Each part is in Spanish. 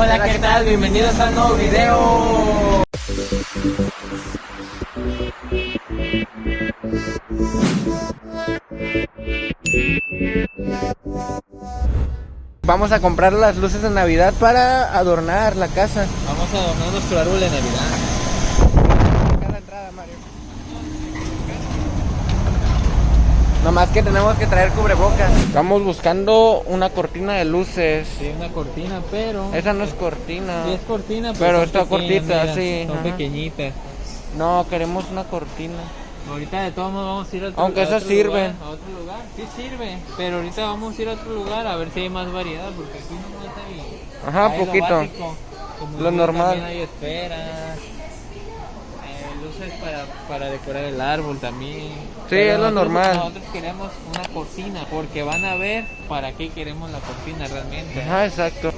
Hola, ¿qué tal? Bienvenidos a un nuevo video. Vamos a comprar las luces de Navidad para adornar la casa. Vamos a adornar nuestro árbol de Navidad. Acá la entrada, Mario. Nomás que tenemos que traer cubrebocas. Estamos buscando una cortina de luces. Sí, una cortina, pero... Esa no es cortina. Sí es cortina, Pero son está cortita, mira, sí, Son ajá. pequeñitas. No, queremos una cortina. Ahorita de todos modos vamos a ir a otro, Aunque a esas otro sirven. lugar, a otro lugar. Sí sirve, pero ahorita vamos a ir a otro lugar a ver si hay más variedad, porque aquí nomás hay... Ajá, hay lo poquito. básico. Como Lo normal. También hay esferas, luces para, para decorar el árbol también. Sí, Pero es lo nosotros- normal. Nosotros queremos una cortina, porque van a ver para qué queremos la cortina realmente. Ajá, exacto.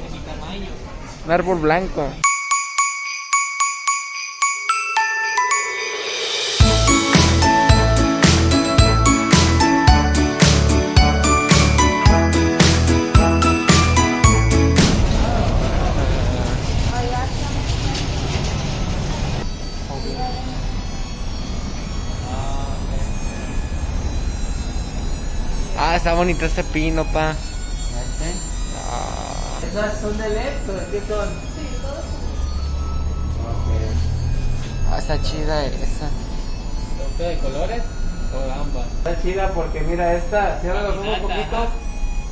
Un árbol blanco. Está bonito ese pino, pa. ¿Esas son de LED o qué son? Ah, está chida esa. ¿Son de colores o ambas? Está chida porque mira esta, cierra los ojos un poquito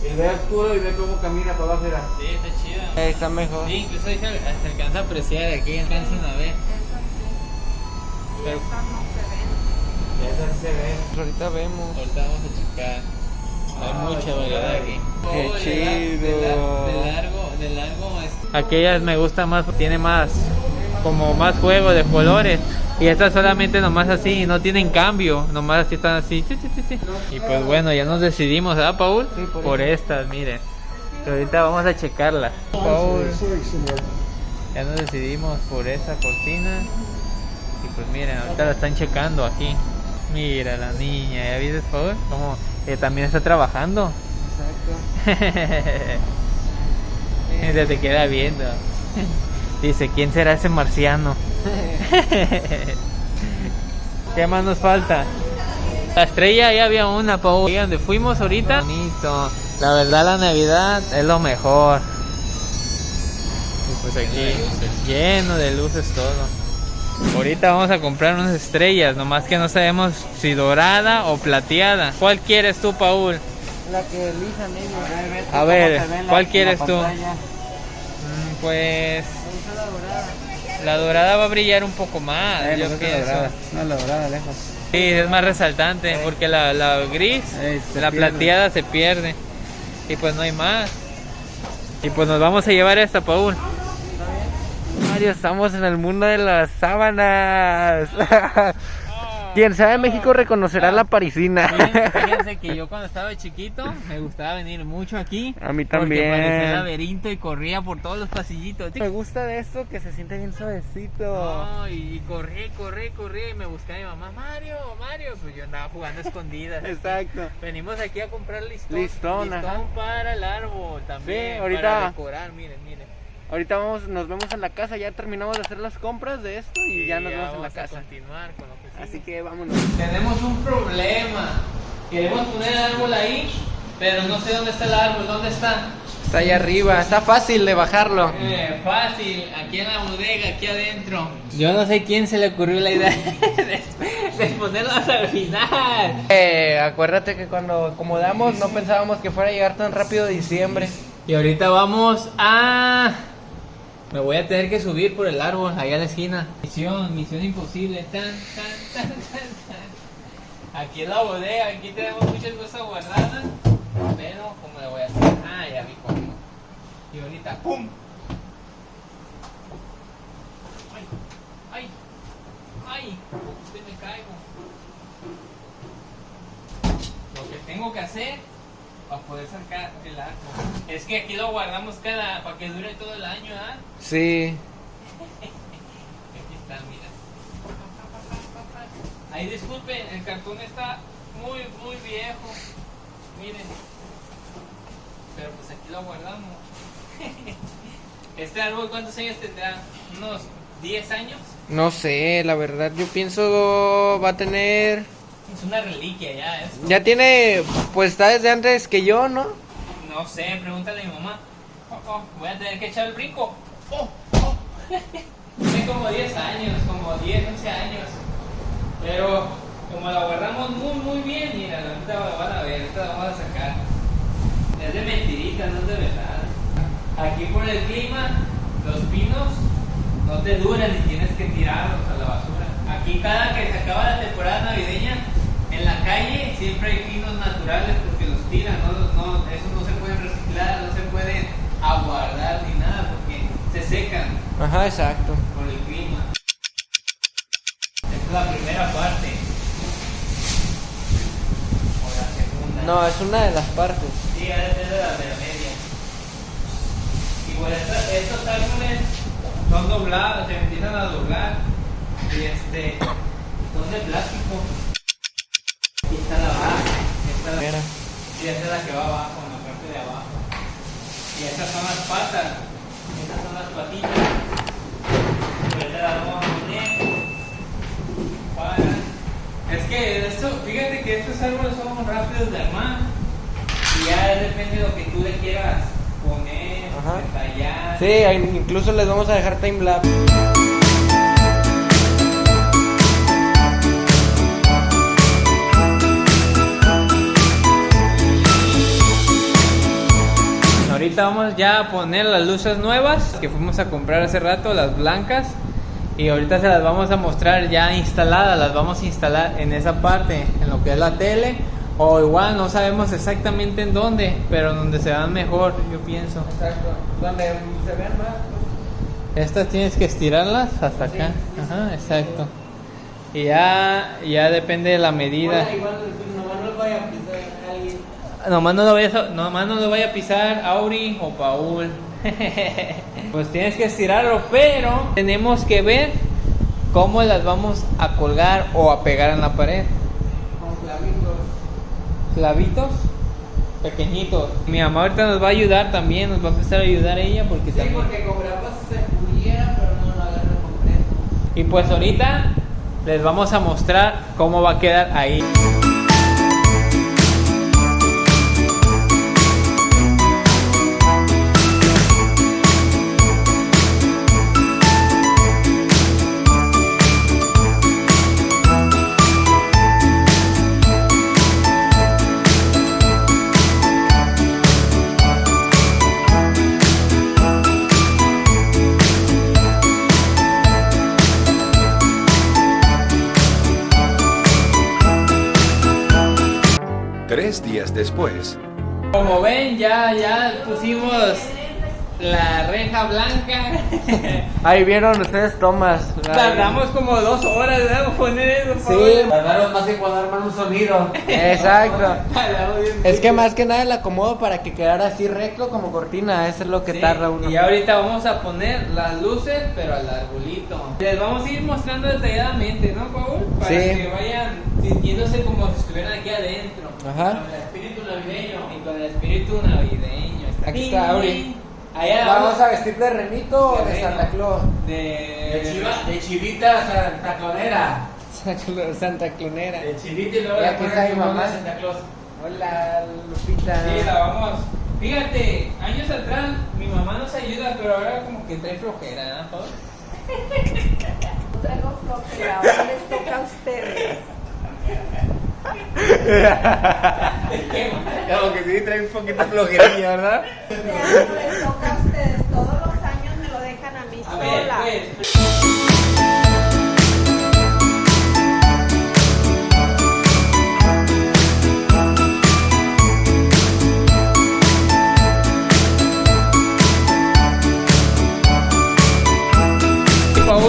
y ve oscuro y ve cómo camina para abajo. Mira. Sí, está chida. Eh, está mejor. Sí, incluso ahí se, se alcanza a apreciar, aquí alcanzan a ver. Pero Esa sí se ve. Ahorita vemos. ahorita vamos a checar. Hay Ay, mucha variedad aquí. qué Oh, de chido. la- De, la- de largo, de largo. es- Aquellas me gustan más, tiene más, como más juego de colores. Y estas solamente nomás así, no tienen cambio, nomás así están así. chi, chi, chi, chi. Y pues bueno, ya nos decidimos, ¿verdad, Paul? Sí, por por estas, miren. Pero ahorita vamos a checarlas. Paul, ya nos decidimos por esa cortina. Y pues miren, ahorita la están checando aquí. Mira la niña, ¿ya viste, Paul? Como que también está trabajando. Exacto. Mira, te queda viendo. Dice, ¿quién será ese marciano? ¿Qué más nos falta? La estrella ya había una, Paul. ¿Y donde fuimos ahorita? Bonito. La verdad, la Navidad es lo mejor. Y pues aquí, lleno de luces todo. Ahorita vamos a comprar unas estrellas, nomás que no sabemos si dorada o plateada. ¿Cuál quieres tú, Paul? La que elijan ellos. A ver, ¿cuál quieres tú? Mm, Pues la dorada. la dorada va a brillar un poco más, Eh, yo me gusta la pienso. dorada. No, la dorada lejos. Sí, es más resaltante porque la, la gris, Eh, la pierde. plateada se pierde. Y pues no hay más. Y pues nos vamos a llevar esta, Paul. Mario, estamos en el mundo de las sábanas. Quien sea de México reconocerá la parisina. Fíjense, fíjense que yo cuando estaba chiquito me gustaba venir mucho aquí. A mí Porque parecía también. laberinto y corría por todos los pasillitos. Me gusta de esto que se siente bien suavecito. No, y corrí, corrí, corrí y me buscaba mi mamá, Mario, Mario, pues yo andaba jugando escondidas. Exacto. Venimos aquí a comprar listón. Listón, ajá. para el árbol también. Sí, ahorita- Para decorar, miren, miren. Ahorita vamos, nos vemos en la casa, ya terminamos de hacer las compras de esto y ya nos vemos en la casa. continuar con lo que sigue. Así que vámonos. Tenemos un problema. Queremos poner el árbol ahí, pero no sé dónde está el árbol, ¿dónde está? Está ahí arriba, está fácil de bajarlo. Eh, fácil, aquí en la bodega, aquí adentro. Yo no sé quién se le ocurrió la idea de, de ponerlo hasta el final. Eh, acuérdate que cuando acomodamos no pensábamos que fuera a llegar tan rápido diciembre. Y ahorita vamos a... Me voy a tener que subir por el árbol, allá a la esquina. Misión, misión imposible. Tan, tan, tan, tan, tan. Aquí en la bodega, aquí tenemos muchas cosas guardadas. Pero, ¿cómo le voy a hacer? Ah, ya vi cómo. Y ahorita, ¡pum! ¡Ay! ¡Ay! ¡Ay! Usted me caigo. Lo que tengo que hacer para poder sacar el arco. Es que aquí lo guardamos cada para que dure todo el año, ¿ah? Sí. Aquí está, mira. Ahí disculpen, el cartón está muy, muy viejo. Miren. Pero pues aquí lo guardamos. ¿Este árbol cuántos años tendrá? ¿Unos 10 años? No sé, la verdad, yo pienso va a tener... Es una reliquia ya. Es... Ya tiene, pues está desde antes que yo, ¿no? No sé, pregúntale a mi mamá. Oh, oh, voy a tener que echar el brinco. Oh, oh. Tiene como 10 años, como 10, 11 años. Pero como la guardamos muy, muy bien, mira, ahorita la van a ver, ahorita la vamos a sacar. Es de mentirita, no es de verdad. Aquí por el clima, los pinos no te duran y tienes que tirarlos a la basura. Aquí cada que se acaba la temporada navideña, la calle siempre hay pinos naturales porque los tiran, no, no, esos no se pueden reciclar, no se pueden aguardar ni nada porque se secan Ajá, exacto. por el clima. Esta es la primera parte. O la segunda. No, es una de las partes. Sí, ha de la de la media. Y bueno, esta- estos árboles son doblados, se empiezan a doblar. Y este, son de plástico. Aquí está la base, esta es la- y esta es la que va abajo, en la parte de abajo. Y estas son las patas, estas son las patitas. Ahorita las vamos a poner. Para- Es que esto, fíjate que estos árboles son rápidos de armar. Y ya depende de lo que tú le quieras poner, Ajá. detallar. Sí, incluso les vamos a dejar timelapse. Ahorita vamos ya a poner las luces nuevas que fuimos a comprar hace rato, las blancas. Y ahorita se las vamos a mostrar ya instaladas, las vamos a instalar en esa parte, en lo que es la tele. O igual no sabemos exactamente en dónde, pero donde se vean mejor, yo pienso. Exacto. Donde se vean más. Estas tienes que estirarlas hasta acá. Ajá, exacto. Y ya, ya depende de la medida. igual nomás no vaya a pisar alguien. Nomás no lo vayas a, nomás no lo vaya a pisar Auri o Paul. pues tienes que estirarlo, pero tenemos que ver cómo las vamos a colgar o a pegar en la pared. Con clavitos. Clavitos pequeñitos. Mi mamá ahorita nos va a ayudar también, nos va a empezar a ayudar ella porque Sí, también. porque con grapas se pudiera, pero no lo agarra completo. Y pues ahorita les vamos a mostrar cómo va a quedar ahí. Ya, pusimos la reja blanca. Ahí vieron ustedes tomas. Tardamos como dos horas ¿verdad? en poner eso. Sí, Tardaron más en cuando arman un sonido. exacto. Es que más que nada el acomodo para que quedara así recto como cortina, eso es lo que Sí, tarda uno. Y ahorita vamos a poner las luces, pero al arbolito. Les vamos a ir mostrando detalladamente, ¿no, Paul? Para Sí. que vayan sintiéndose como si estuvieran aquí adentro. Ajá. Navideño. Y con el espíritu navideño. Aquí está, Auri. Allá ¿Vamos a vestir de renito o De. Santa Claus? De, De, chiva, de chivita Santa Clonera. Santa Clonera. De chivita y luego aquí está mi mamá. de Santa Claus. Hola, Lupita. Sí, la vamos. Fíjate, años atrás mi mamá nos ayuda, pero ahora como que trae flojera, ¿no, traigo flojera, ahora les toca a ustedes. Como que sí, trae un poquito flojería, ¿verdad? Les toca a ustedes, todos los años me lo dejan a mí sola.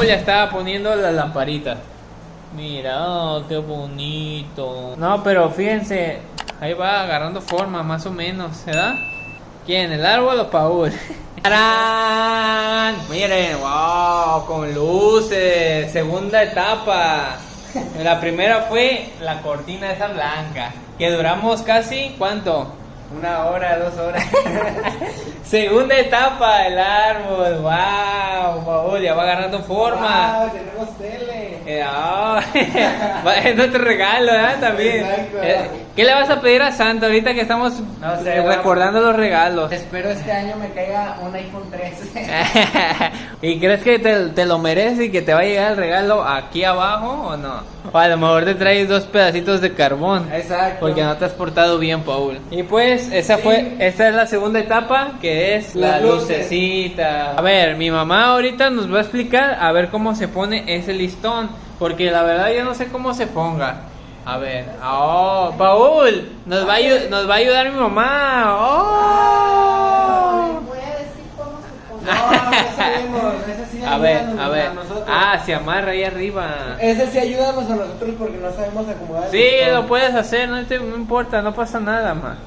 ya estaba poniendo las lamparitas. Mira, oh, qué bonito. No, pero fíjense, ahí va agarrando forma, más o menos, ¿verdad? ¿Quién? ¿El árbol o Paul? ¡Tarán! Miren, wow, con luces, segunda etapa. La primera fue la cortina esa blanca, que duramos casi, ¿cuánto? Una hora, dos horas. Segunda etapa, el árbol. Wow, Paul, ya va agarrando forma. Wow, tenemos tele. Eh, va- es nuestro regalo, ¿eh? También. Eh, ¿Qué le vas a pedir a Santa ahorita que estamos No sé, eh, recordando los regalos? Espero este año me caiga un iPhone 3. ¿Y crees que te, te lo mereces y que te va a llegar el regalo aquí abajo o no? O a lo mejor te traes dos pedacitos de carbón. Exacto. Porque no te has portado bien, Paul. Y pues, esa fue, esta es la segunda etapa, que es la Las lucecita. A ver, mi mamá ahorita nos va a explicar a ver cómo se pone ese listón. Porque la verdad yo no sé cómo se ponga. A ver, oh, Paul, nos va a, nos va a ayudar mi mamá. Oh. Voy a decir cómo se pone. No, no sabemos. Ese sí A ver, a ver. Ah, se amarra ahí arriba. Ese sí ayúdanos a nosotros porque no sabemos acomodar. el Sí, listón. lo puedes hacer, no, te- no importa, no pasa nada, ma.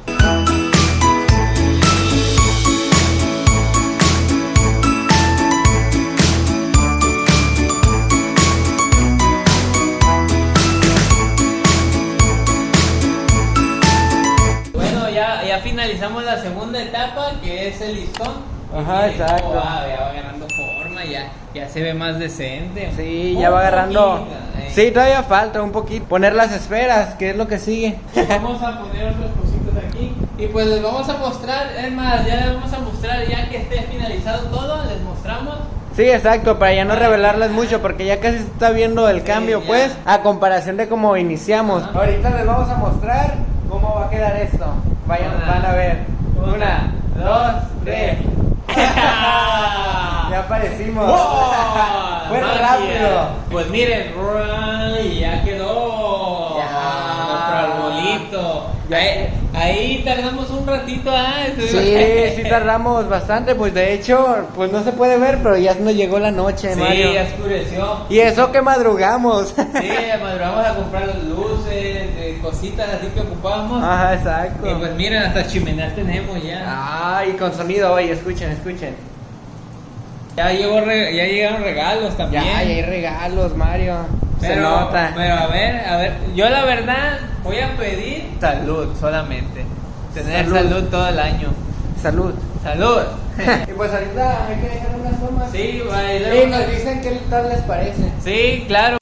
Finalizamos la segunda etapa, que es el listón. Ajá, Y, exacto. oh, ah, ya va ganando forma, ya, ya se ve más decente. Sí, ya va agarrando. poquito, eh. Sí, todavía falta un poquito. Poner las esferas, que es lo que sigue. Vamos a poner otras cositas aquí. Y pues les vamos a mostrar, es más, ya les vamos a mostrar ya que esté finalizado todo, les mostramos. Sí, exacto, para ya no revelarles mucho, porque ya casi se está viendo el cambio, ya. pues, a comparación de cómo iniciamos. Ajá. Ahorita les vamos a mostrar cómo va a quedar esto. Vayan, Una, van a ver. una, Una, dos, tres. ya aparecimos. Fue Magia. rápido. Pues miren, ya quedó Ya. nuestro arbolito. Ya. Ahí, ahí tardamos un ratito, ¿ah? Sí, sí tardamos bastante, pues de hecho, pues no se puede ver, pero ya nos llegó la noche, Sí, Mario. ya oscureció. Y eso que madrugamos. Sí, madrugamos a comprar las luces, cositas así que ocupábamos. Ajá, exacto. Y pues miren, hasta chimeneas tenemos ya. Ay, con sonido, oye, escuchen, escuchen. Ya, llegó re- ya llegaron regalos también. Ya, ya hay regalos, Mario. Se pero, nota. pero a ver, a ver, yo la verdad voy a pedir salud solamente. Tener Salud. salud, todo el año. Salud. Salud. y pues ahorita hay que dejar unas tomas. sí, va, y nos dicen qué tal les parece. Sí, claro.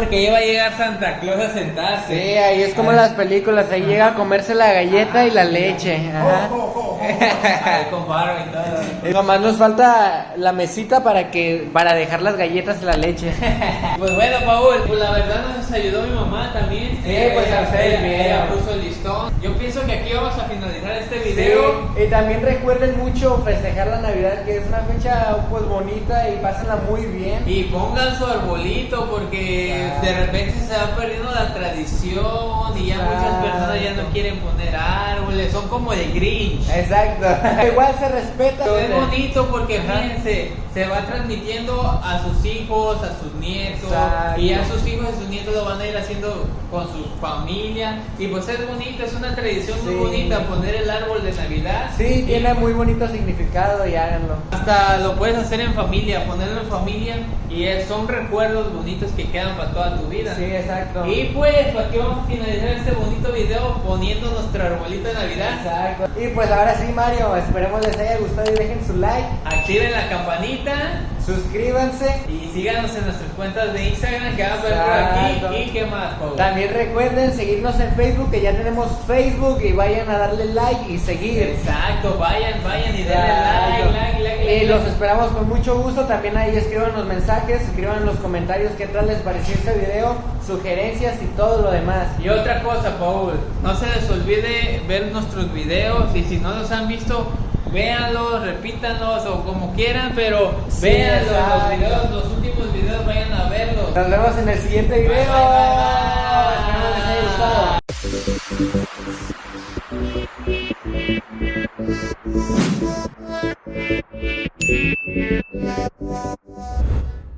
Porque iba a llegar Santa Claus a sentarse. Sí, ahí es como las películas, ahí llega a comerse la galleta y la leche. Ajá. Todo. Y Nomás nos falta la mesita para que para dejar las galletas y la leche. Pues bueno, Paul, pues la verdad nos ayudó mi mamá también. Sí, pues, a hacer el ella- puso el listón. Yo pienso que aquí vamos a finalizar este video. Sí, y también recuerden mucho festejar la Navidad, que es una fecha pues bonita y pásenla muy bien. Y pongan su arbolito porque de repente se va perdiendo la tradición y ya muchas personas ya no quieren poner son como de Grinch. Exacto. Igual se respeta. Es bonito porque fíjense, se va transmitiendo a sus hijos, a sus nietos, Exacto. y a sus hijos y sus nietos lo van a ir haciendo con su familia. Y pues es bonito, es una tradición muy Sí. bonita poner el árbol de Navidad. Sí, Y tiene muy bonito significado y háganlo. Hasta lo puedes hacer en familia, ponerlo en familia, y son recuerdos bonitos que quedan para toda tu vida. Sí, exacto. Y pues, aquí vamos a finalizar este bonito video poniendo nuestro arbolito de Navidad. Exacto. Y pues ahora sí, Mario, esperemos les haya gustado y dejen su like. Activen la campanita. suscríbanse. Y síganos en nuestras cuentas de Instagram que van a ver por aquí. ¿Y qué más, Paul? También recuerden seguirnos en Facebook, que ya tenemos Facebook y vayan a darle like y seguir. Exacto, vayan, vayan y denle like, like, like. los esperamos con mucho gusto. También ahí escriban los mensajes, escriban en los comentarios qué tal les pareció este video, sugerencias y todo lo demás. Y otra cosa, Paul, no se les olvide ver nuestros videos y si no los han visto, véanlos, repítanlos o como quieran, pero Sí, véanlos, los videos, los últimos videos, vayan a verlos. Nos vemos en el siguiente video. Bye, bye, bye. Espero les haya gustado. Thank you.